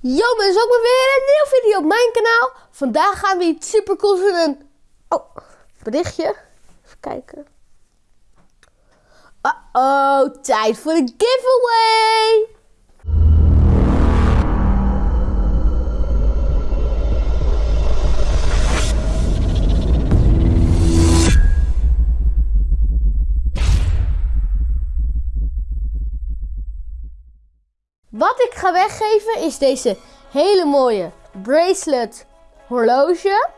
Yo mensen, ook weer een nieuwe video op mijn kanaal. Vandaag gaan we iets super cools doen. Een... Oh, berichtje. Even kijken. Oh, tijd voor de giveaway. Wat ik ga weggeven is deze hele mooie bracelet horloge.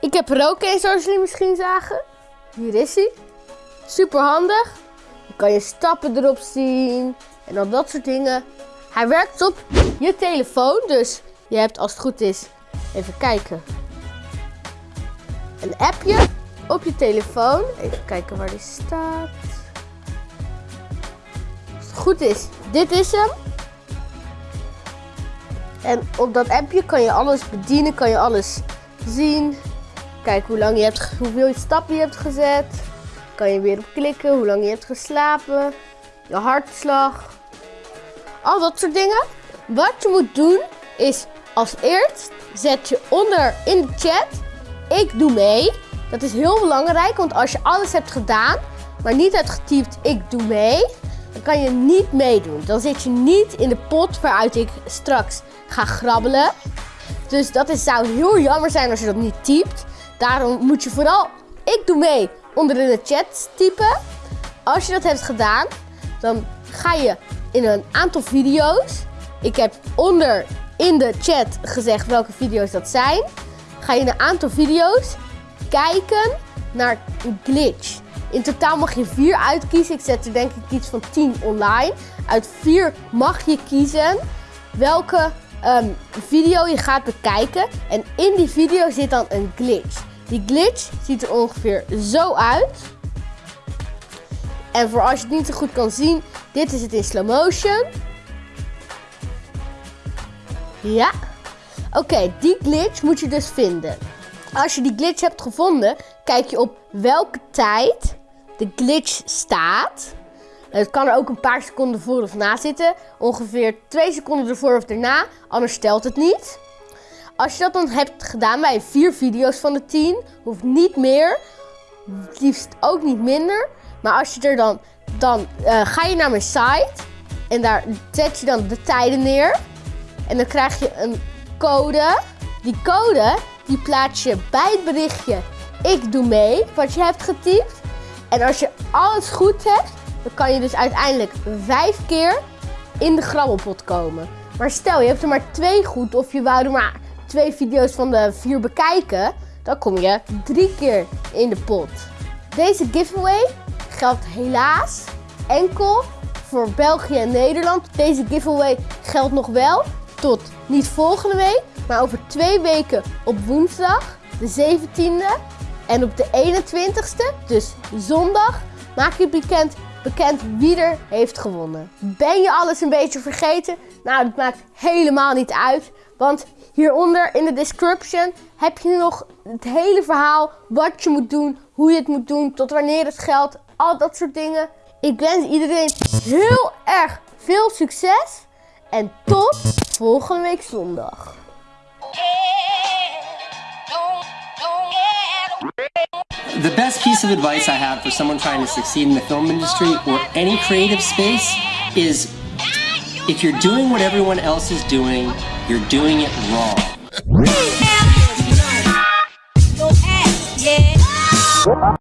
Ik heb er ook een zoals jullie misschien zagen. Hier is hij. Super handig. Je kan je stappen erop zien en al dat soort dingen. Hij werkt op je telefoon, dus je hebt als het goed is, even kijken, een appje op je telefoon. Even kijken waar die staat goed is, dit is hem. En op dat appje kan je alles bedienen, kan je alles zien. Kijk hoe lang je hebt, hoeveel stappen je hebt gezet. Kan je weer op klikken, hoe lang je hebt geslapen. Je hartslag. Al dat soort dingen. Wat je moet doen is als eerst zet je onder in de chat ik doe mee. Dat is heel belangrijk, want als je alles hebt gedaan, maar niet hebt getypt ik doe mee, kan je niet meedoen. Dan zit je niet in de pot waaruit ik straks ga grabbelen. Dus dat is, zou heel jammer zijn als je dat niet typt. Daarom moet je vooral ik doe mee onder in de chat typen. Als je dat hebt gedaan, dan ga je in een aantal video's. Ik heb onder in de chat gezegd welke video's dat zijn. Ga je in een aantal video's kijken naar glitch. In totaal mag je vier uitkiezen. Ik zet er denk ik iets van 10 online. Uit vier mag je kiezen welke ehm, video je gaat bekijken. En in die video zit dan een glitch. Die glitch ziet er ongeveer zo uit. En voor als je het niet zo goed kan zien, dit is het in slow motion. Ja. Oké, die glitch moet je dus vinden. Als je die glitch hebt gevonden, kijk je op welke tijd de glitch staat. Het kan er ook een paar seconden voor of na zitten. Ongeveer 2 seconden ervoor of erna, anders stelt het niet. Als je dat dan hebt gedaan bij vier video's van de 10, hoeft niet meer, liefst ook niet minder. Maar als je er dan, dan uh, ga je naar mijn site en daar zet je dan de tijden neer. En dan krijg je een code. Die code die plaats je bij het berichtje ik doe mee, wat je hebt getypt. En als je alles goed hebt, dan kan je dus uiteindelijk vijf keer in de grabbelpot komen. Maar stel, je hebt er maar twee goed of je wou er maar twee video's van de vier bekijken, dan kom je drie keer in de pot. Deze giveaway geldt helaas enkel voor België en Nederland. Deze giveaway geldt nog wel tot niet volgende week, maar over twee weken op woensdag, de 17e. En op de 21ste, dus zondag, maak je bekend, bekend wie er heeft gewonnen. Ben je alles een beetje vergeten? Nou, dat maakt helemaal niet uit. Want hieronder in de description heb je nog het hele verhaal. Wat je moet doen, hoe je het moet doen, tot wanneer het geldt. Al dat soort dingen. Ik wens iedereen heel erg veel succes. En tot volgende week zondag. The best piece of advice I have for someone trying to succeed in the film industry or any creative space is if you're doing what everyone else is doing, you're doing it wrong.